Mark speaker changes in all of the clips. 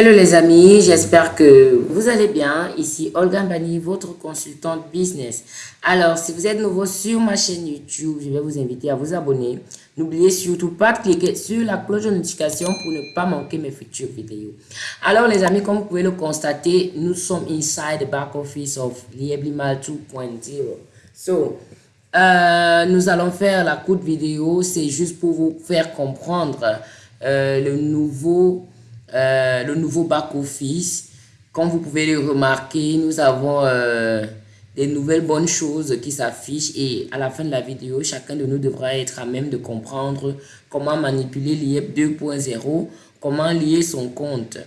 Speaker 1: Hello les amis, j'espère que vous allez bien. Ici Olga Bani, votre consultante business. Alors, si vous êtes nouveau sur ma chaîne YouTube, je vais vous inviter à vous abonner. N'oubliez surtout pas de cliquer sur la cloche de notification pour ne pas manquer mes futures vidéos. Alors les amis, comme vous pouvez le constater, nous sommes inside the back office of Lieblimal 2.0. So, euh, nous allons faire la courte vidéo, c'est juste pour vous faire comprendre euh, le nouveau euh, le nouveau back-office. Comme vous pouvez le remarquer, nous avons euh, des nouvelles bonnes choses qui s'affichent et à la fin de la vidéo, chacun de nous devra être à même de comprendre comment manipuler l'IEP 2.0, comment lier son compte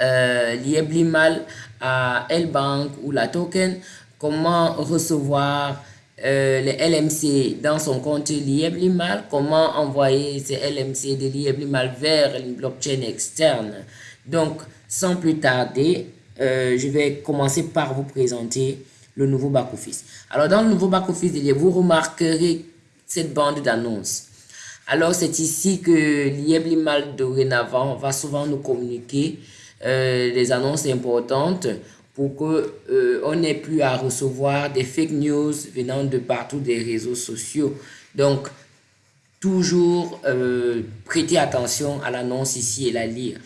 Speaker 1: euh, l'IEP mal à L-Bank ou la token, comment recevoir euh, les LMC dans son compte Liebli-Mal, comment envoyer ces LMC de Liebli-Mal vers une blockchain externe? Donc, sans plus tarder, euh, je vais commencer par vous présenter le nouveau back-office. Alors, dans le nouveau back-office vous remarquerez cette bande d'annonces. Alors, c'est ici que Liebli-Mal dorénavant va souvent nous communiquer euh, des annonces importantes pour qu'on euh, n'ait plus à recevoir des fake news venant de partout des réseaux sociaux. Donc, toujours euh, prêter attention à l'annonce ici et la lire.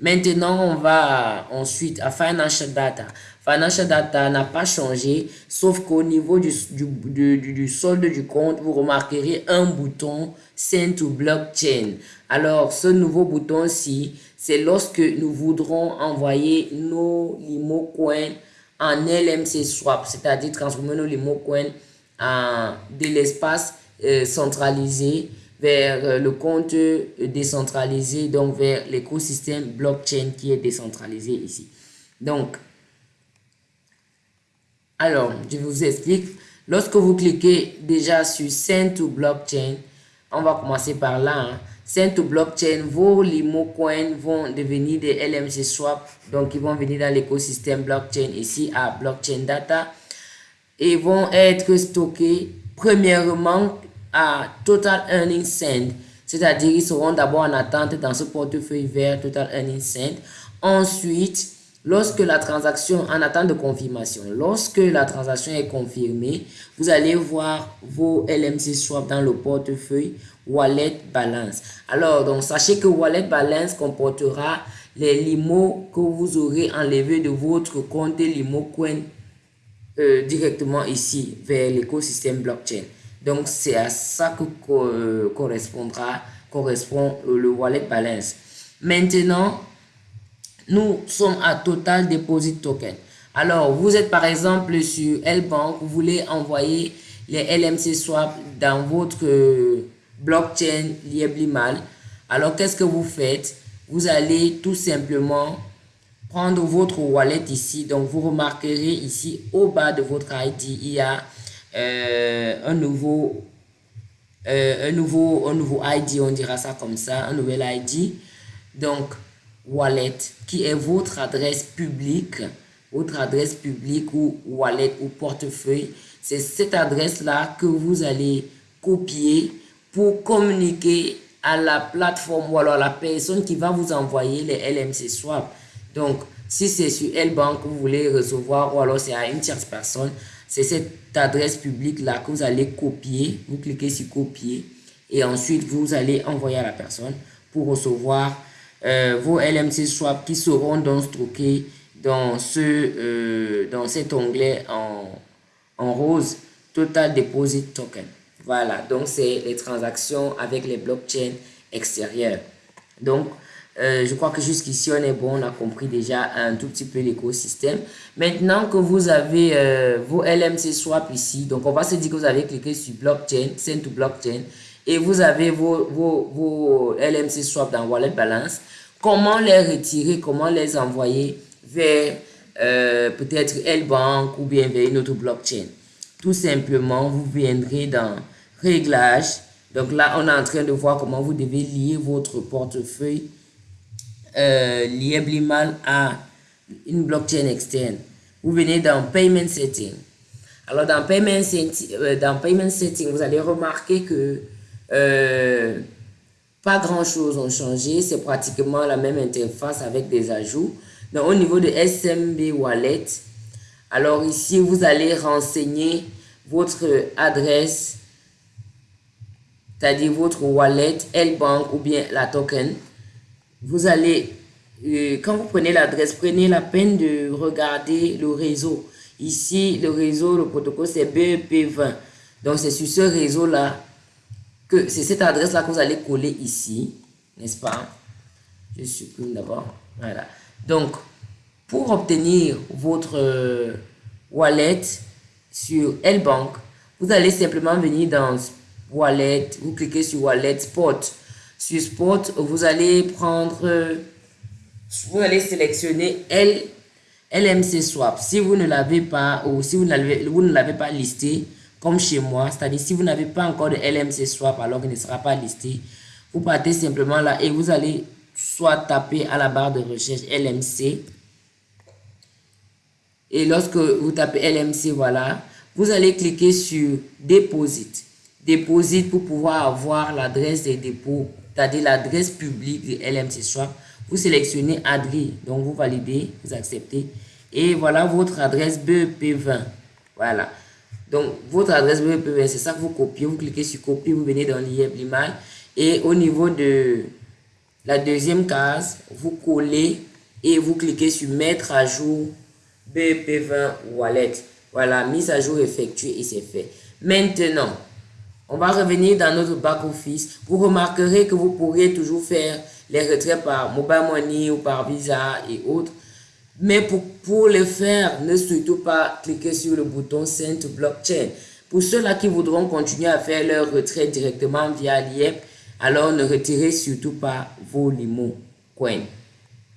Speaker 1: Maintenant, on va ensuite à Financial Data. Financial Data n'a pas changé, sauf qu'au niveau du, du, du, solde du compte, vous remarquerez un bouton Send to Blockchain. Alors, ce nouveau bouton-ci, c'est lorsque nous voudrons envoyer nos limo coins en LMC swap, c'est-à-dire transformer nos limo coins de l'espace euh, centralisé vers euh, le compte décentralisé, donc vers l'écosystème blockchain qui est décentralisé ici. Donc, alors, je vous explique. Lorsque vous cliquez déjà sur Send to Blockchain, on va commencer par là. Hein. To blockchain, vos limo coins vont devenir des LMC swap. Donc, ils vont venir dans l'écosystème blockchain ici à blockchain data et vont être stockés premièrement à Total Earning Send. C'est-à-dire, ils seront d'abord en attente dans ce portefeuille vert Total Earning Send. Ensuite, lorsque la transaction, en attente de confirmation, lorsque la transaction est confirmée, vous allez voir vos LMC swap dans le portefeuille Wallet Balance. Alors, donc, sachez que Wallet Balance comportera les limos que vous aurez enlevés de votre compte Limo Coin euh, directement ici vers l'écosystème blockchain. Donc, c'est à ça que euh, correspondra, correspond le Wallet Balance. Maintenant, nous sommes à Total Deposit Token. Alors, vous êtes par exemple sur L-Bank, vous voulez envoyer les LMC Swap dans votre blockchain Lieblimal. Alors, qu'est-ce que vous faites? Vous allez tout simplement prendre votre wallet ici. Donc, vous remarquerez ici au bas de votre ID, il y a euh, un nouveau euh, un nouveau un nouveau ID, on dira ça comme ça, un nouvel ID. Donc, wallet qui est votre adresse publique, votre adresse publique ou wallet ou portefeuille. C'est cette adresse-là que vous allez copier pour communiquer à la plateforme ou alors à la personne qui va vous envoyer les LMC Swap. Donc, si c'est sur L-Bank que vous voulez recevoir ou alors c'est à une tierce personne, c'est cette adresse publique-là que vous allez copier. Vous cliquez sur copier et ensuite vous allez envoyer à la personne pour recevoir euh, vos LMC Swap qui seront donc stockés dans, ce, euh, dans cet onglet en, en rose Total Deposit Token. Voilà, donc c'est les transactions avec les blockchains extérieures. Donc, euh, je crois que jusqu'ici, on est bon, on a compris déjà un tout petit peu l'écosystème. Maintenant que vous avez vos LMC swap ici, donc on va se dire que vous avez cliqué sur blockchain, send to blockchain, et vous avez vos, vos, vos LMC swap dans Wallet Balance. Comment les retirer, comment les envoyer vers euh, peut-être L-Bank ou bien vers une autre blockchain? Tout simplement, vous viendrez dans Réglage. Donc là, on est en train de voir comment vous devez lier votre portefeuille euh, Lieblimal à une blockchain externe. Vous venez dans Payment Setting. Alors dans Payment, Setting, euh, dans payment setting vous allez remarquer que euh, pas grand chose ont changé. C'est pratiquement la même interface avec des ajouts. Donc, au niveau de SMB Wallet, alors ici, vous allez renseigner votre adresse, c'est-à-dire votre wallet, L-Bank ou bien la token. Vous allez, euh, quand vous prenez l'adresse, prenez la peine de regarder le réseau. Ici, le réseau, le protocole, c'est BEP20. Donc, c'est sur ce réseau-là c'est cette adresse-là que vous allez coller ici, n'est-ce pas? Je supprime d'abord. Voilà. Donc, pour obtenir votre euh, wallet sur L-Bank, vous allez simplement venir dans Wallet, vous cliquez sur Wallet Spot. Sur Spot, vous allez prendre, vous allez sélectionner L, LMC Swap. Si vous ne l'avez pas ou si vous, vous ne l'avez pas listé, comme chez moi, c'est-à-dire si vous n'avez pas encore de LMC Swap alors qu'il ne sera pas listé, vous partez simplement là et vous allez soit taper à la barre de recherche LMC et lorsque vous tapez LMC, voilà, vous allez cliquer sur Deposit. Deposit pour pouvoir avoir l'adresse des dépôts, c'est-à-dire l'adresse publique de LMC Swap. Vous sélectionnez Adri, donc vous validez, vous acceptez. Et voilà votre adresse BEP20. Voilà. Donc, votre adresse BEP20, c'est ça que vous copiez. Vous cliquez sur copier, vous venez dans l'image. Et au niveau de la deuxième case, vous collez et vous cliquez sur mettre à jour BP20 Wallet. Voilà, mise à jour effectuée et c'est fait. Maintenant, on va revenir dans notre back-office. Vous remarquerez que vous pourriez toujours faire les retraits par Mobile Money ou par Visa et autres. Mais pour, pour le faire, ne surtout pas cliquer sur le bouton Send Blockchain. Pour ceux-là qui voudront continuer à faire leur retrait directement via l'IEP, alors ne retirez surtout pas vos Limo Coin.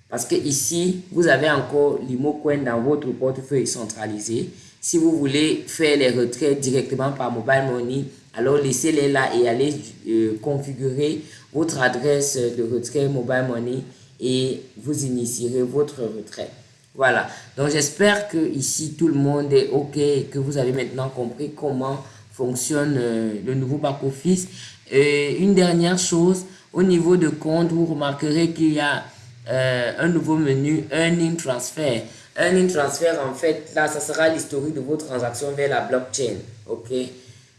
Speaker 1: Parce que ici, vous avez encore l'ImoCoin dans votre portefeuille centralisé. Si vous voulez faire les retraits directement par Mobile Money, alors laissez-les là et allez euh, configurer votre adresse de retrait Mobile Money et vous initierez votre retrait. Voilà. Donc, j'espère que ici, tout le monde est OK, que vous avez maintenant compris comment fonctionne euh, le nouveau back-office. une dernière chose, au niveau de compte, vous remarquerez qu'il y a euh, un nouveau menu Earning Transfer. Earning Transfer, en fait, là, ça sera l'historique de vos transactions vers la blockchain. OK?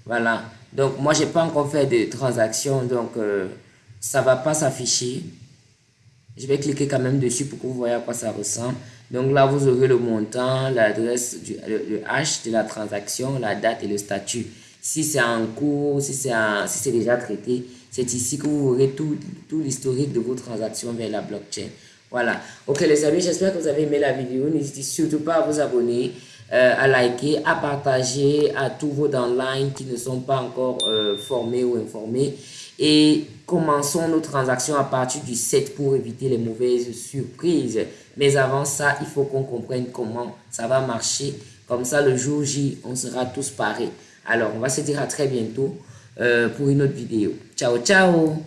Speaker 1: Voilà. Donc, moi, j'ai pas encore fait de transactions, donc euh, ça va pas s'afficher. Je vais cliquer quand même dessus pour que vous voyez à quoi ça ressemble. Donc là, vous aurez le montant, l'adresse, le, H de la transaction, la date et le statut. Si c'est en cours, si c'est si déjà traité, c'est ici que vous aurez tout, tout l'historique de vos transactions vers la blockchain. Voilà. Ok les amis, j'espère que vous avez aimé la vidéo. N'hésitez surtout pas à vous abonner, euh, à liker, à partager à tous vos downlines qui ne sont pas encore euh, formés ou informés. Et commençons nos transactions à partir du 7 pour éviter les mauvaises surprises. Mais avant ça, il faut qu'on comprenne comment ça va marcher. Comme ça, le jour J, on sera tous parés. Alors, on va se dire à très bientôt. Euh, pour une autre vidéo. Ciao, ciao